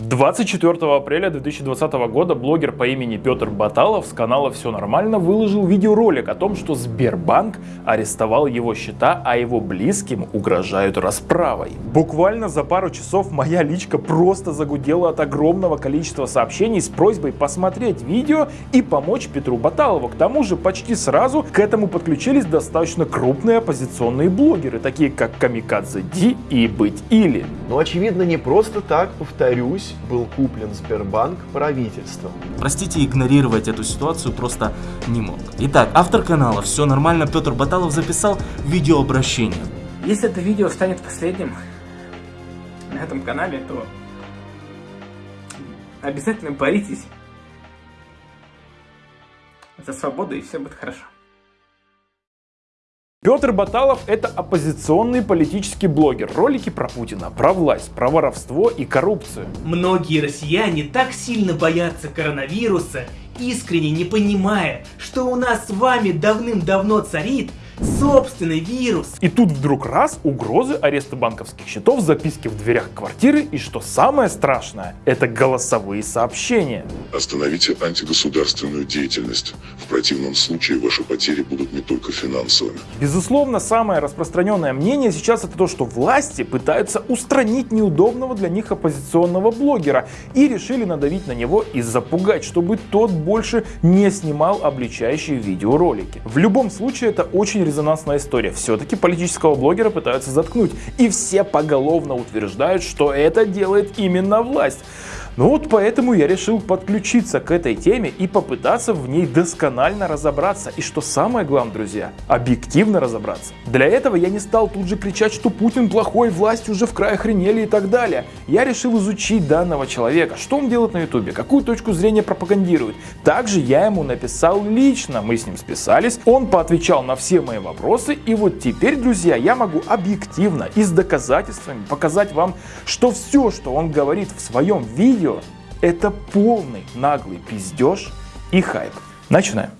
24 апреля 2020 года блогер по имени Петр Баталов с канала «Все нормально» выложил видеоролик о том, что Сбербанк арестовал его счета, а его близким угрожают расправой. Буквально за пару часов моя личка просто загудела от огромного количества сообщений с просьбой посмотреть видео и помочь Петру Баталову. К тому же почти сразу к этому подключились достаточно крупные оппозиционные блогеры, такие как Камикадзе Ди и Быть Или. Но очевидно не просто так, повторюсь, был куплен Сбербанк правительством. Простите, игнорировать эту ситуацию просто не мог. Итак, автор канала «Все нормально» Петр Баталов записал видеообращение. Если это видео станет последним на этом канале, то обязательно боритесь за свободу и все будет хорошо. Петр Баталов – это оппозиционный политический блогер. Ролики про Путина, про власть, про воровство и коррупцию. Многие россияне так сильно боятся коронавируса, искренне не понимая, что у нас с вами давным-давно царит собственный вирус. И тут вдруг раз угрозы ареста банковских счетов, записки в дверях квартиры и что самое страшное, это голосовые сообщения. Остановите антигосударственную деятельность. В противном случае ваши потери будут не только финансовыми. Безусловно, самое распространенное мнение сейчас это то, что власти пытаются устранить неудобного для них оппозиционного блогера и решили надавить на него и запугать, чтобы тот больше не снимал обличающие видеоролики. В любом случае это очень резонансная история. Все-таки политического блогера пытаются заткнуть. И все поголовно утверждают, что это делает именно власть. Ну вот поэтому я решил подключиться к этой теме и попытаться в ней досконально разобраться. И что самое главное, друзья, объективно разобраться. Для этого я не стал тут же кричать, что Путин плохой, власть уже в край охренели и так далее. Я решил изучить данного человека, что он делает на ютубе, какую точку зрения пропагандирует. Также я ему написал лично, мы с ним списались, он поотвечал на все мои вопросы. И вот теперь, друзья, я могу объективно и с доказательствами показать вам, что все, что он говорит в своем видео, видео – это полный наглый пиздеж и хайп. Начинаем.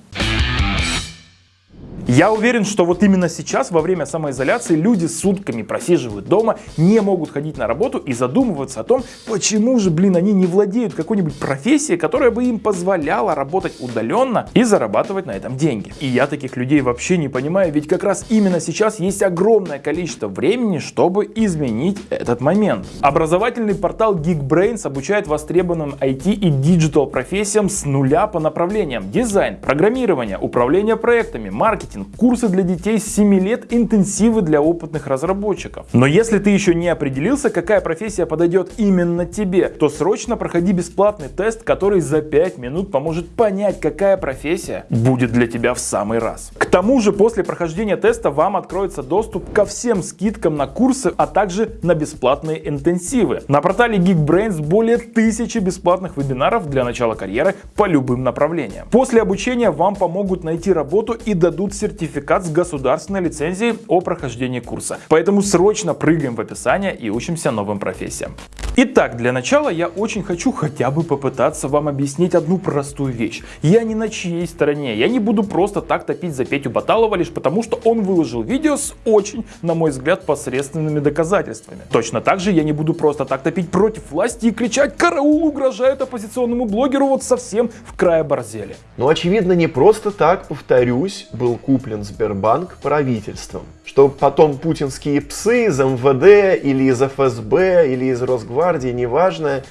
Я уверен, что вот именно сейчас, во время самоизоляции, люди сутками просиживают дома, не могут ходить на работу и задумываются о том, почему же, блин, они не владеют какой-нибудь профессией, которая бы им позволяла работать удаленно и зарабатывать на этом деньги. И я таких людей вообще не понимаю, ведь как раз именно сейчас есть огромное количество времени, чтобы изменить этот момент. Образовательный портал Geekbrains обучает востребованным IT и digital профессиям с нуля по направлениям дизайн, программирование, управление проектами, маркетинг, маркетинг, курсы для детей с 7 лет, интенсивы для опытных разработчиков. Но если ты еще не определился, какая профессия подойдет именно тебе, то срочно проходи бесплатный тест, который за 5 минут поможет понять, какая профессия будет для тебя в самый раз. К тому же после прохождения теста вам откроется доступ ко всем скидкам на курсы, а также на бесплатные интенсивы. На портале Geekbrains более тысячи бесплатных вебинаров для начала карьеры по любым направлениям. После обучения вам помогут найти работу и дадут сертификат сертификат с государственной лицензией о прохождении курса. Поэтому срочно прыгаем в описание и учимся новым профессиям. Итак, для начала я очень хочу хотя бы попытаться вам объяснить одну простую вещь. Я не на чьей стороне, я не буду просто так топить за Петю Баталова лишь потому, что он выложил видео с очень, на мой взгляд, посредственными доказательствами. Точно так же я не буду просто так топить против власти и кричать «Караул угрожает оппозиционному блогеру вот совсем в крае борзели». Но очевидно не просто так, повторюсь, был куплен Сбербанк правительством. Что потом путинские псы из МВД или из ФСБ или из Росгвардии Гвардии, неважно,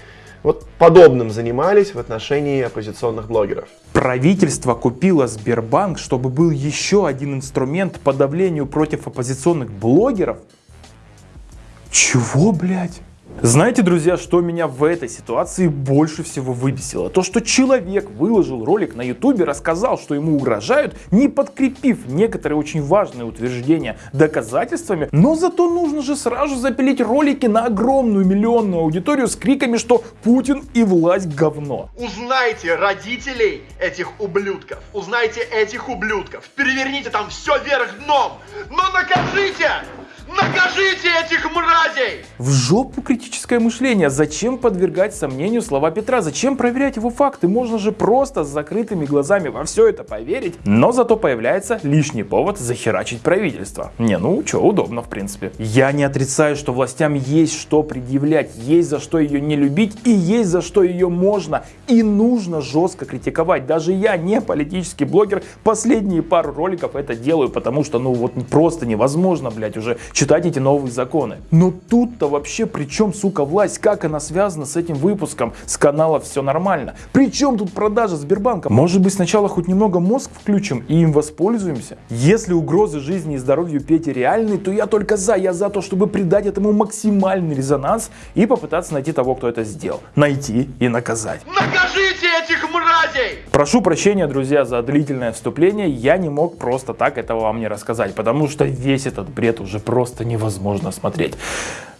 вот подобным занимались в отношении оппозиционных блогеров. Правительство купило Сбербанк, чтобы был еще один инструмент по давлению против оппозиционных блогеров? Чего, блядь? Знаете, друзья, что меня в этой ситуации больше всего выбесило? То, что человек выложил ролик на ютубе, рассказал, что ему угрожают, не подкрепив некоторые очень важные утверждения доказательствами, но зато нужно же сразу запилить ролики на огромную миллионную аудиторию с криками, что Путин и власть говно. Узнайте родителей этих ублюдков, узнайте этих ублюдков, переверните там все вверх дном, но накажите! Накажите этих мразей! В жопу критическое мышление. Зачем подвергать сомнению слова Петра? Зачем проверять его факты? Можно же просто с закрытыми глазами во все это поверить. Но зато появляется лишний повод захерачить правительство. Не, ну что, удобно в принципе. Я не отрицаю, что властям есть что предъявлять, есть за что ее не любить и есть за что ее можно и нужно жестко критиковать. Даже я, не политический блогер, последние пару роликов это делаю, потому что ну вот просто невозможно, блядь, уже читать эти новые законы. Но тут-то вообще при чем, сука, власть? Как она связана с этим выпуском? С канала все нормально. При чем тут продажа Сбербанка? Может быть сначала хоть немного мозг включим и им воспользуемся? Если угрозы жизни и здоровью Пети реальны, то я только за. Я за то, чтобы придать этому максимальный резонанс и попытаться найти того, кто это сделал. Найти и наказать. Накажите этих мразей! Прошу прощения, друзья, за длительное вступление. Я не мог просто так этого вам не рассказать, потому что весь этот бред уже просто невозможно смотреть.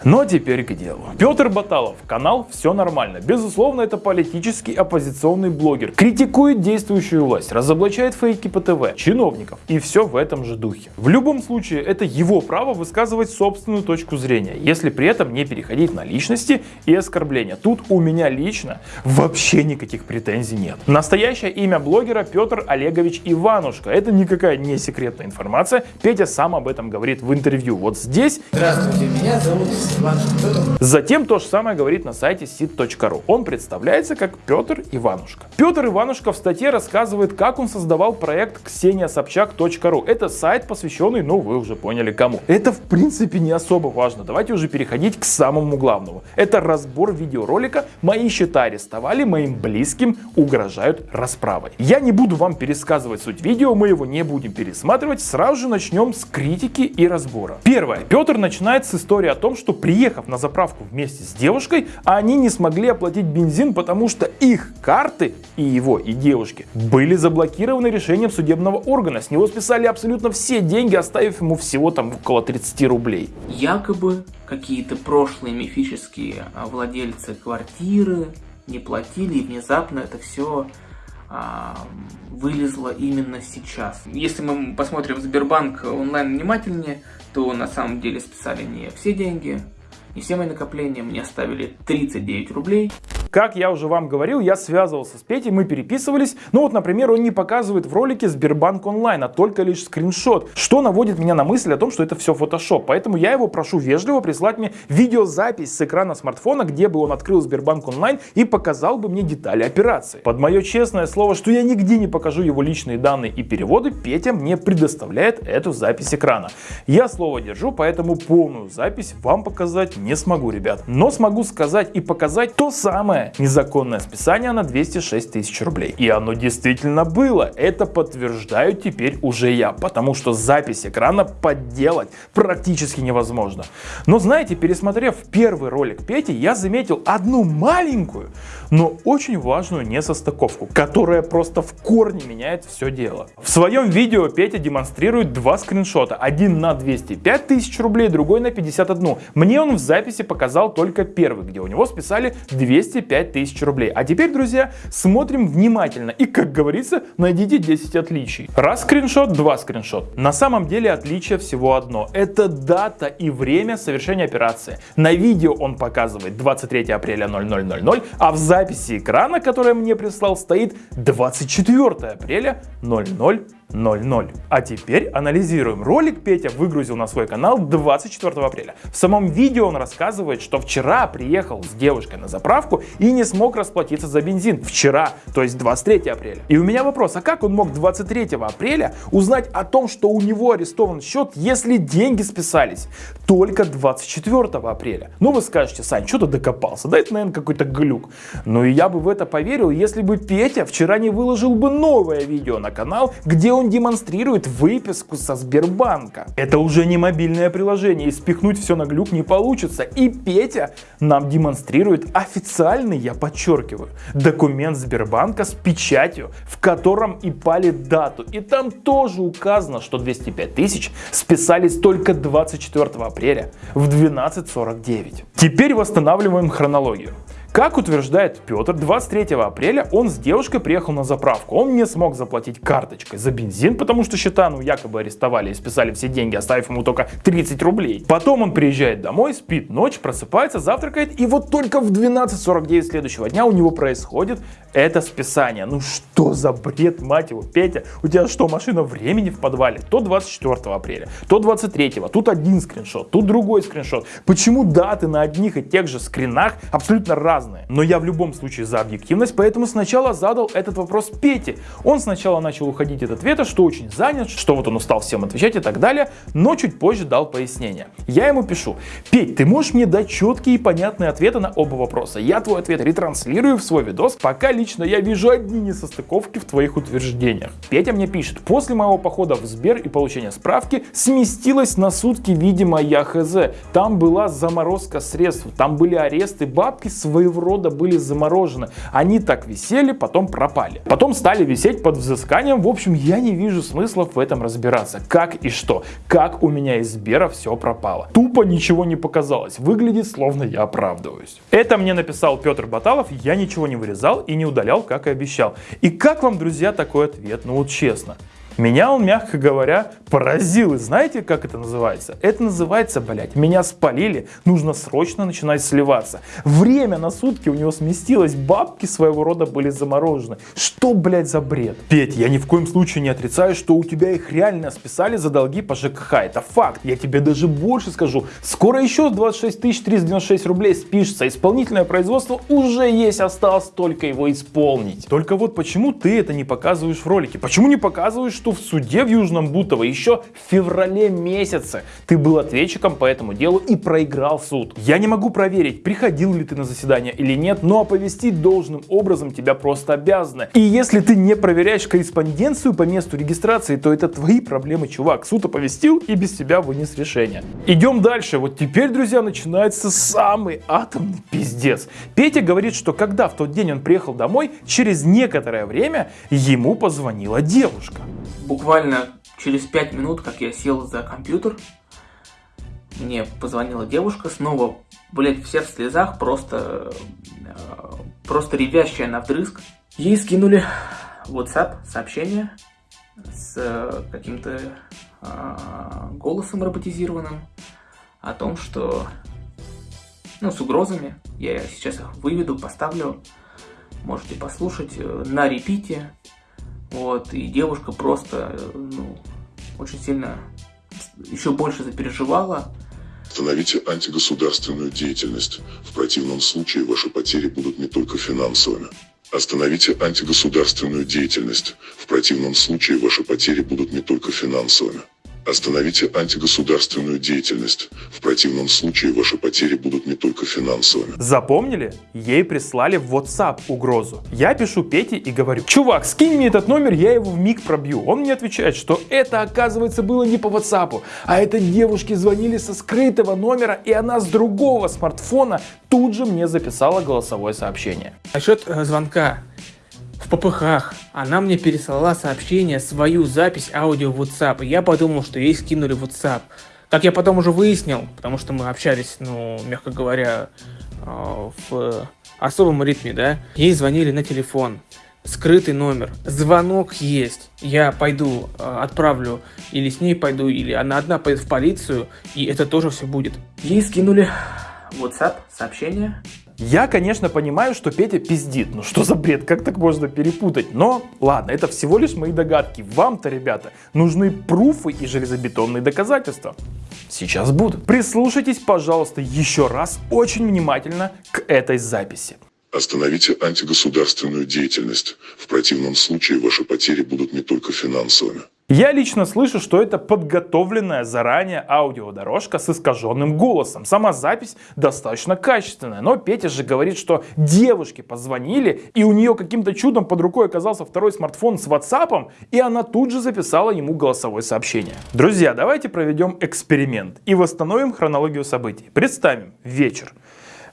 Но теперь к делу. Петр Баталов, канал «Все нормально». Безусловно, это политический оппозиционный блогер. Критикует действующую власть, разоблачает фейки по ТВ, чиновников и все в этом же духе. В любом случае, это его право высказывать собственную точку зрения, если при этом не переходить на личности и оскорбления. Тут у меня лично вообще никаких претензий нет. Настоящее имя блогера Петр Олегович Иванушка. Это никакая не секретная информация. Петя сам об этом говорит в интервью. Вот здесь. Здравствуйте, меня зовут. Затем то же самое говорит на сайте sit.ru. Он представляется как Петр Иванушка. Петр Иванушка в статье рассказывает, как он создавал проект kseniasobchak.ru. Это сайт, посвященный, ну вы уже поняли кому. Это в принципе не особо важно. Давайте уже переходить к самому главному. Это разбор видеоролика «Мои счета арестовали, моим близким угрожают расправой». Я не буду вам пересказывать суть видео, мы его не будем пересматривать. Сразу же начнем с критики и разбора. Первое. Петр начинает с истории о том, что приехав на заправку вместе с девушкой, они не смогли оплатить бензин, потому что их карты, и его, и девушки, были заблокированы решением судебного органа. С него списали абсолютно все деньги, оставив ему всего там около 30 рублей. Якобы какие-то прошлые мифические а, владельцы квартиры не платили, и внезапно это все вылезло именно сейчас. Если мы посмотрим Сбербанк онлайн внимательнее, то на самом деле списали не все деньги, не все мои накопления, мне оставили 39 рублей. Как я уже вам говорил, я связывался с Петей, мы переписывались. Ну вот, например, он не показывает в ролике Сбербанк онлайн, а только лишь скриншот, что наводит меня на мысль о том, что это все фотошоп. Поэтому я его прошу вежливо прислать мне видеозапись с экрана смартфона, где бы он открыл Сбербанк онлайн и показал бы мне детали операции. Под мое честное слово, что я нигде не покажу его личные данные и переводы, Петя мне предоставляет эту запись экрана. Я слово держу, поэтому полную запись вам показать не смогу, ребят. Но смогу сказать и показать то самое, незаконное списание на 206 тысяч рублей. И оно действительно было. Это подтверждаю теперь уже я, потому что запись экрана подделать практически невозможно. Но знаете, пересмотрев первый ролик Пети, я заметил одну маленькую, но очень важную несостыковку, которая просто в корне меняет все дело. В своем видео Петя демонстрирует два скриншота. Один на 205 тысяч рублей, другой на 51. Мне он в записи показал только первый, где у него списали 205 тысяч рублей. А теперь, друзья, смотрим внимательно и, как говорится, найдите 10 отличий. Раз скриншот, два скриншот. На самом деле отличие всего одно. Это дата и время совершения операции. На видео он показывает 23 апреля 0000, а в записи записи экрана, которое мне прислал, стоит 24 апреля 00 00. А теперь анализируем. Ролик Петя выгрузил на свой канал 24 апреля. В самом видео он рассказывает, что вчера приехал с девушкой на заправку и не смог расплатиться за бензин. Вчера, то есть 23 апреля. И у меня вопрос, а как он мог 23 апреля узнать о том, что у него арестован счет, если деньги списались только 24 апреля? Ну вы скажете, Сань, что ты докопался? Да это, наверное, какой-то глюк. Ну и я бы в это поверил, если бы Петя вчера не выложил бы новое видео на канал, где он демонстрирует выписку со Сбербанка. Это уже не мобильное приложение, и спихнуть все на глюк не получится. И Петя нам демонстрирует официальный, я подчеркиваю, документ Сбербанка с печатью, в котором и пали дату. И там тоже указано, что 205 тысяч списались только 24 апреля в 12.49. Теперь восстанавливаем хронологию. Как утверждает Петр, 23 апреля он с девушкой приехал на заправку. Он не смог заплатить карточкой за бензин, потому что счета ну якобы арестовали и списали все деньги, оставив ему только 30 рублей. Потом он приезжает домой, спит ночь, просыпается, завтракает, и вот только в 12.49 следующего дня у него происходит это списание. Ну что за бред, мать его, Петя, у тебя что, машина времени в подвале? То 24 апреля, то 23, тут один скриншот, тут другой скриншот. Почему даты на одних и тех же скринах абсолютно разные? Но я в любом случае за объективность, поэтому сначала задал этот вопрос Пете. Он сначала начал уходить от ответа, что очень занят, что вот он устал всем отвечать и так далее, но чуть позже дал пояснение. Я ему пишу, Петь, ты можешь мне дать четкие и понятные ответы на оба вопроса? Я твой ответ ретранслирую в свой видос, пока лично я вижу одни несостыковки в твоих утверждениях. Петя мне пишет, после моего похода в Сбер и получения справки сместилась на сутки, видимо, я хз. Там была заморозка средств, там были аресты, бабки своего рода были заморожены. Они так висели, потом пропали. Потом стали висеть под взысканием. В общем, я не вижу смысла в этом разбираться. Как и что? Как у меня из Сбера все пропало? Тупо ничего не показалось. Выглядит, словно я оправдываюсь. Это мне написал Петр Баталов. Я ничего не вырезал и удалял, как и обещал. И как вам, друзья, такой ответ? Ну вот честно. Меня он, мягко говоря, поразил. И знаете, как это называется? Это называется, блядь, меня спалили, нужно срочно начинать сливаться. Время на сутки у него сместилось, бабки своего рода были заморожены. Что, блядь, за бред? Петь, я ни в коем случае не отрицаю, что у тебя их реально списали за долги по ЖКХ. Это факт. Я тебе даже больше скажу. Скоро еще 26 396 рублей спишется. Исполнительное производство уже есть, осталось только его исполнить. Только вот почему ты это не показываешь в ролике? Почему не показываешь, что в суде в Южном Бутово еще в феврале месяце ты был ответчиком по этому делу и проиграл суд. Я не могу проверить, приходил ли ты на заседание или нет, но оповестить должным образом тебя просто обязаны. И если ты не проверяешь корреспонденцию по месту регистрации, то это твои проблемы, чувак. Суд оповестил и без тебя вынес решение. Идем дальше. Вот теперь, друзья, начинается самый атомный пиздец. Петя говорит, что когда в тот день он приехал домой, через некоторое время ему позвонила девушка буквально через 5 минут, как я сел за компьютер, мне позвонила девушка, снова, блять, все в слезах, просто, э, просто ревящая на вдрызг. Ей скинули WhatsApp сообщение с э, каким-то э, голосом роботизированным о том, что, ну, с угрозами, я сейчас их выведу, поставлю, можете послушать на репите, вот, и девушка просто, ну, очень сильно еще больше запереживала. Остановите антигосударственную деятельность. В противном случае ваши потери будут не только финансовыми. Остановите антигосударственную деятельность. В противном случае ваши потери будут не только финансовыми. Остановите антигосударственную деятельность. В противном случае ваши потери будут не только финансовыми. Запомнили? Ей прислали в WhatsApp угрозу. Я пишу Пете и говорю, чувак, скинь мне этот номер, я его в миг пробью. Он мне отвечает, что это оказывается было не по WhatsApp, а это девушки звонили со скрытого номера, и она с другого смартфона тут же мне записала голосовое сообщение. Насчет э, звонка в попыхах. Она мне переслала сообщение, свою запись аудио в WhatsApp. И я подумал, что ей скинули WhatsApp. Как я потом уже выяснил, потому что мы общались, ну, мягко говоря, а, в особом ритме, да, ей звонили на телефон, скрытый номер, звонок есть, я пойду, а, отправлю, или с ней пойду, или она одна пойдет в полицию, и это тоже все будет. Ей скинули WhatsApp сообщение, я, конечно, понимаю, что Петя пиздит. Ну что за бред, как так можно перепутать? Но ладно, это всего лишь мои догадки. Вам-то, ребята, нужны пруфы и железобетонные доказательства. Сейчас будут. Прислушайтесь, пожалуйста, еще раз очень внимательно к этой записи. Остановите антигосударственную деятельность. В противном случае ваши потери будут не только финансовыми. Я лично слышу, что это подготовленная заранее аудиодорожка с искаженным голосом. Сама запись достаточно качественная, но Петя же говорит, что девушке позвонили, и у нее каким-то чудом под рукой оказался второй смартфон с WhatsApp, и она тут же записала ему голосовое сообщение. Друзья, давайте проведем эксперимент и восстановим хронологию событий. Представим вечер.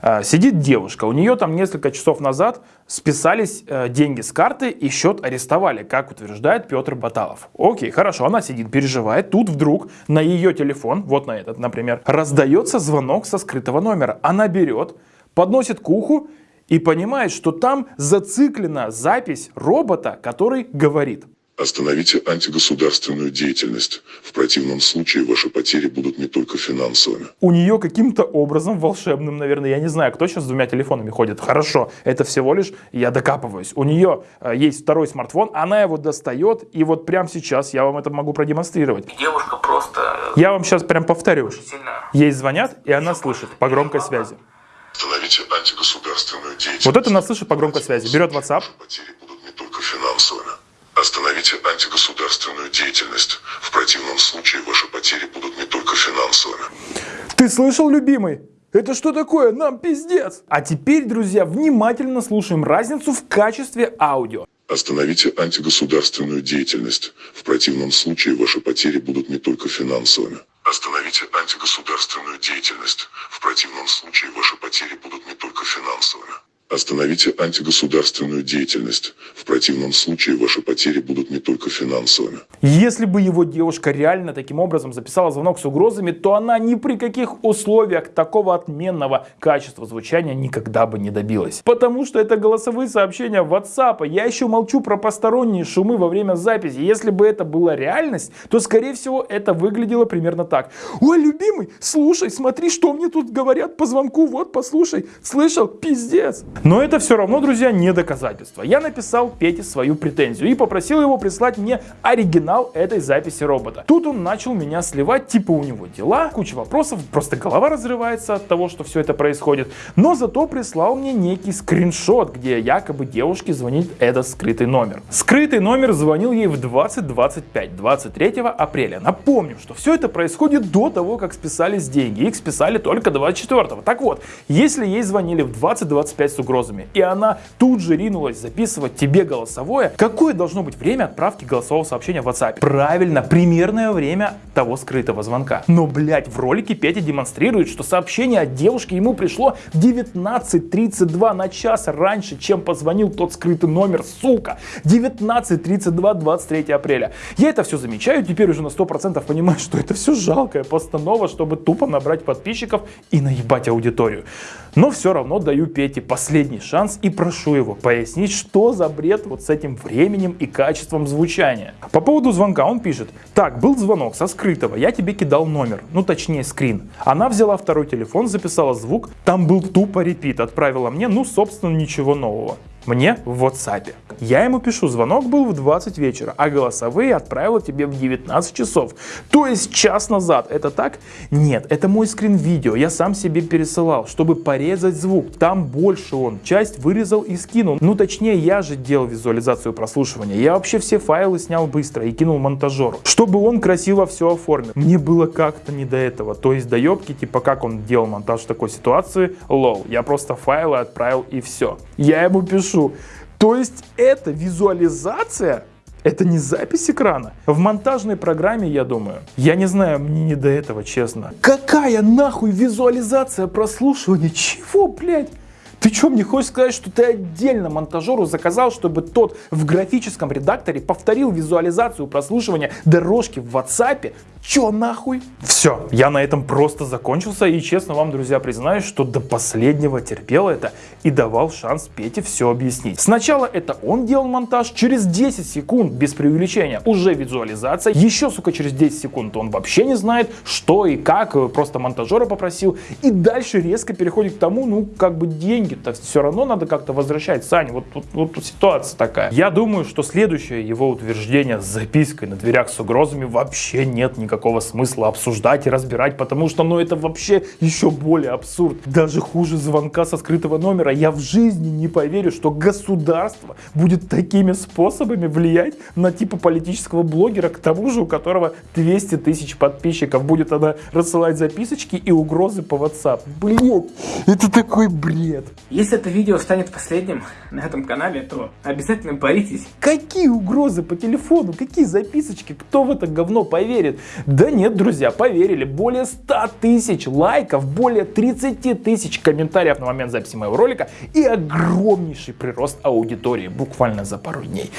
А, сидит девушка, у нее там несколько часов назад списались э, деньги с карты и счет арестовали, как утверждает Петр Баталов. Окей, хорошо, она сидит, переживает, тут вдруг на ее телефон, вот на этот, например, раздается звонок со скрытого номера. Она берет, подносит к уху и понимает, что там зациклена запись робота, который говорит. Остановите антигосударственную деятельность. В противном случае ваши потери будут не только финансовыми. У нее каким-то образом волшебным, наверное, я не знаю, кто сейчас с двумя телефонами ходит. Хорошо, это всего лишь я докапываюсь. У нее э, есть второй смартфон, она его достает, и вот прямо сейчас я вам это могу продемонстрировать. Девушка просто Я вам сейчас прям повторю. сильно... Ей звонят, и она слышит по громкой связи. Остановите антигосударственную деятельность. Вот это она слышит по громкой связи. Берет WhatsApp. Ваши потери будут не только финансовыми. Остановите антигосударственную деятельность. В противном случае ваши потери будут не только финансовыми. Ты слышал, любимый? Это что такое? Нам пиздец! А теперь, друзья, внимательно слушаем разницу в качестве аудио. Остановите антигосударственную деятельность. В противном случае ваши потери будут не только финансовыми. Остановите антигосударственную деятельность. В противном случае ваши потери будут не только финансовыми. Остановите антигосударственную деятельность. В противном случае ваши потери будут не только финансовыми. Если бы его девушка реально таким образом записала звонок с угрозами, то она ни при каких условиях такого отменного качества звучания никогда бы не добилась. Потому что это голосовые сообщения WhatsApp. Я еще молчу про посторонние шумы во время записи. Если бы это была реальность, то скорее всего это выглядело примерно так. Ой, любимый, слушай, смотри, что мне тут говорят по звонку. Вот, послушай. Слышал? Пиздец. Но это все равно, друзья, не доказательство. Я написал Пете свою претензию и попросил его прислать мне оригинал этой записи робота. Тут он начал меня сливать, типа у него дела, куча вопросов, просто голова разрывается от того, что все это происходит. Но зато прислал мне некий скриншот, где якобы девушке звонит этот скрытый номер. Скрытый номер звонил ей в 20.25, 23 апреля. Напомню, что все это происходит до того, как списались деньги. Их списали только 24. Так вот, если ей звонили в 20.25 с угрозами, и она тут же ринулась записывать тебе голосовое, какое должно быть время отправки голосового сообщения в WhatsApp? Правильно, примерное время того скрытого звонка. Но, блять, в ролике Петя демонстрирует, что сообщение от девушки ему пришло в 19.32 на час раньше, чем позвонил тот скрытый номер, сука. 19.32, 23 апреля. Я это все замечаю, теперь уже на 100% понимаю, что это все жалкая постанова, чтобы тупо набрать подписчиков и наебать аудиторию. Но все равно даю Пете последний шанс и прошу его пояснить, что за бред вот с этим временем и качеством звучания. По поводу звонка он пишет, так, был звонок со скрытого, я тебе кидал номер, ну точнее скрин. Она взяла второй телефон, записала звук, там был тупо репит, отправила мне, ну собственно ничего нового мне в WhatsApp. Я ему пишу, звонок был в 20 вечера, а голосовые отправила тебе в 19 часов. То есть час назад. Это так? Нет, это мой скрин видео. Я сам себе пересылал, чтобы порезать звук. Там больше он. Часть вырезал и скинул. Ну точнее, я же делал визуализацию прослушивания. Я вообще все файлы снял быстро и кинул монтажеру, чтобы он красиво все оформил. Мне было как-то не до этого. То есть до ёбки, типа как он делал монтаж в такой ситуации, лол. Я просто файлы отправил и все. Я ему пишу, то есть это визуализация это не запись экрана. В монтажной программе, я думаю. Я не знаю, мне не до этого, честно. Какая нахуй визуализация прослушивания? Чего, блядь? Ты что, мне хочешь сказать, что ты отдельно монтажеру заказал, чтобы тот в графическом редакторе повторил визуализацию прослушивания дорожки в WhatsApp? Чё нахуй? Все, я на этом просто закончился и честно вам, друзья, признаюсь, что до последнего терпел это и давал шанс Пете все объяснить. Сначала это он делал монтаж, через 10 секунд, без преувеличения, уже визуализация, еще, сука, через 10 секунд он вообще не знает, что и как, просто монтажера попросил, и дальше резко переходит к тому, ну, как бы деньги-то все равно надо как-то возвращать. Саня, вот, вот, вот ситуация такая. Я думаю, что следующее его утверждение с запиской на дверях с угрозами вообще нет никакого никакого смысла обсуждать и разбирать, потому что, ну, это вообще еще более абсурд. Даже хуже звонка со скрытого номера. Я в жизни не поверю, что государство будет такими способами влиять на типа политического блогера, к тому же у которого 200 тысяч подписчиков. Будет она рассылать записочки и угрозы по WhatsApp. Блин, это такой бред. Если это видео станет последним на этом канале, то обязательно боритесь. Какие угрозы по телефону? Какие записочки? Кто в это говно поверит? Да нет, друзья, поверили. Более 100 тысяч лайков, более 30 тысяч комментариев на момент записи моего ролика и огромнейший прирост аудитории буквально за пару дней.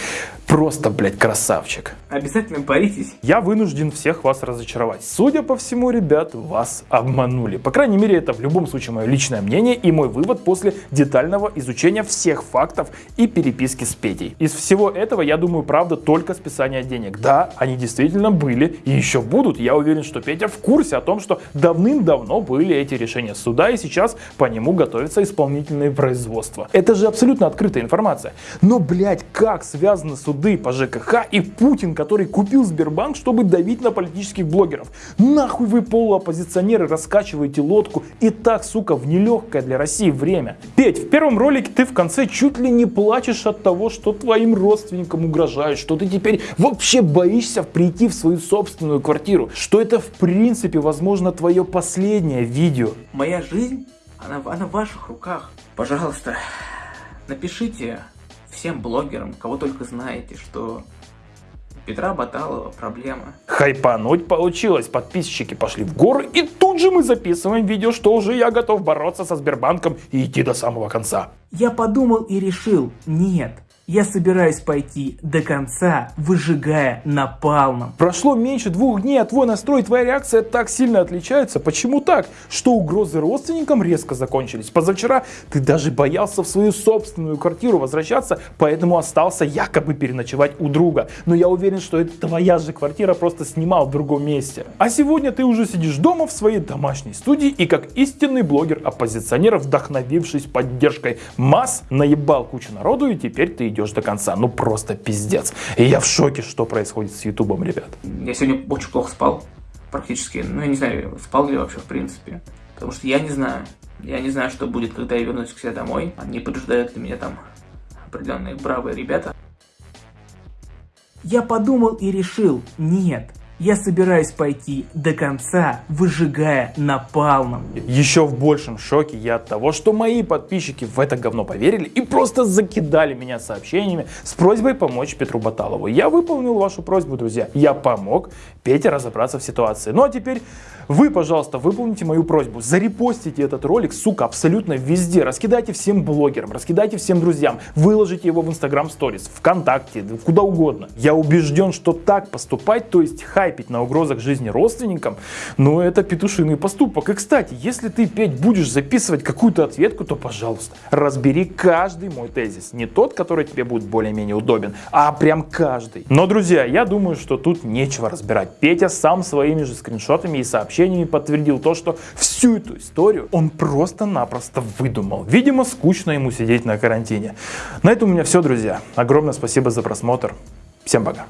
Просто, блядь, красавчик. Обязательно боритесь. Я вынужден всех вас разочаровать. Судя по всему, ребят, вас обманули. По крайней мере, это в любом случае мое личное мнение и мой вывод после детального изучения всех фактов и переписки с Петей. Из всего этого, я думаю, правда только списание денег. Да, они действительно были и еще будут. Я уверен, что Петя в курсе о том, что давным-давно были эти решения суда и сейчас по нему готовится исполнительное производство. Это же абсолютно открытая информация. Но, блядь, как связаны суды по ЖКХ и Путин, который купил Сбербанк, чтобы давить на политических блогеров? Нахуй вы полуоппозиционеры раскачиваете лодку и так, сука, в нелегкое для России время. Петь, в первом ролике ты в конце чуть ли не плачешь от того, что твоим родственникам угрожают, что ты теперь вообще боишься прийти в свою собственную квартиру, что это в принципе, возможно, твое последнее видео. Моя жизнь, она, она в ваших руках. Пожалуйста, напишите всем блогерам, кого только знаете, что Петра Баталова проблема. Хайпануть получилось, подписчики пошли в горы и тут же мы записываем видео, что уже я готов бороться со Сбербанком и идти до самого конца. Я подумал и решил, нет, я собираюсь пойти до конца, выжигая напалмом. Прошло меньше двух дней, а твой настрой, твоя реакция так сильно отличаются. Почему так? Что угрозы родственникам резко закончились? Позавчера ты даже боялся в свою собственную квартиру возвращаться, поэтому остался якобы переночевать у друга. Но я уверен, что это твоя же квартира, просто снимал в другом месте. А сегодня ты уже сидишь дома в своей домашней студии и как истинный блогер-оппозиционер, вдохновившись поддержкой масс, наебал кучу народу и теперь ты идешь до конца. Ну просто пиздец. И я в шоке, что происходит с Ютубом, ребят. Я сегодня очень плохо спал, практически. Ну, я не знаю, спал ли я вообще в принципе. Потому что я не знаю. Я не знаю, что будет, когда я вернусь к себе домой. Они поджидают ли меня там определенные бравые ребята. Я подумал и решил, нет, я собираюсь пойти до конца, выжигая напалмом. Еще в большем шоке я от того, что мои подписчики в это говно поверили и просто закидали меня сообщениями с просьбой помочь Петру Баталову. Я выполнил вашу просьбу, друзья. Я помог Пете разобраться в ситуации. Ну а теперь вы, пожалуйста, выполните мою просьбу. Зарепостите этот ролик, сука, абсолютно везде. Раскидайте всем блогерам, раскидайте всем друзьям. Выложите его в Instagram Stories, ВКонтакте, куда угодно. Я убежден, что так поступать, то есть хайпить на угрозах жизни родственникам, ну это петушиный поступок. И, кстати, если ты, Петь, будешь записывать какую-то ответку, то, пожалуйста, разбери каждый мой тезис. Не тот, который тебе будет более-менее удобен, а прям каждый. Но, друзья, я думаю, что тут нечего разбирать. Петя сам своими же скриншотами и сообщениями подтвердил то, что всю эту историю он просто-напросто выдумал. Видимо, скучно ему сидеть на карантине. На этом у меня все, друзья. Огромное спасибо за просмотр. Всем пока.